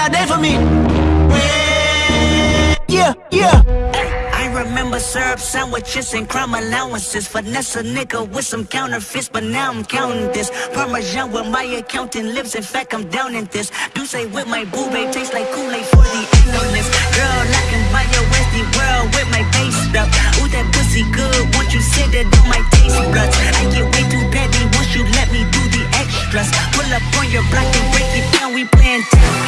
that day for me. Yeah, yeah. I remember syrup sandwiches and crime allowances. Finesse a nigga with some counterfeits, but now I'm counting this. Parmesan with my accountant lives. In fact, I'm down in this. Do say with my boo babe tastes like Kool-Aid for the analyst. Girl, I can buy your Westie world with my face stuff. Ooh, that pussy good. Won't you sit it on my taste buds? I get way too petty once you let me do the extras. Pull up on your block and break it down. We playing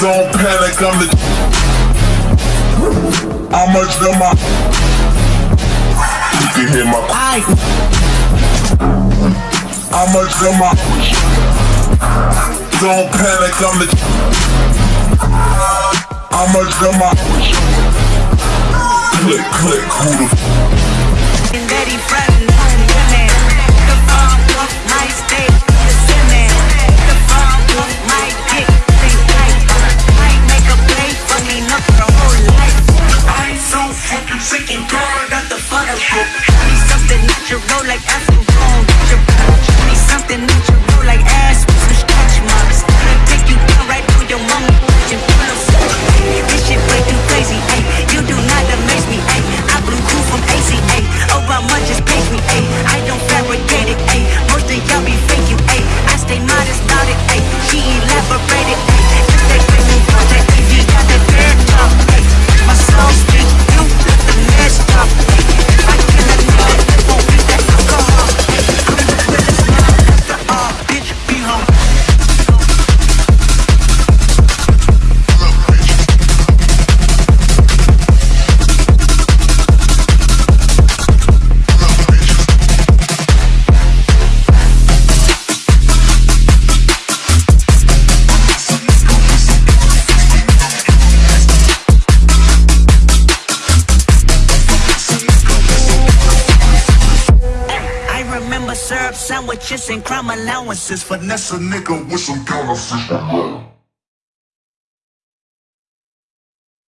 hit 'em. How much am Don't panic, I'm the. How much am I? You can hear my. Aye. How much am I? Don't panic, I'm the. How much am I? Click, click, who the sandwiches and crime allowances. Finesse a nigga with some counterfeit.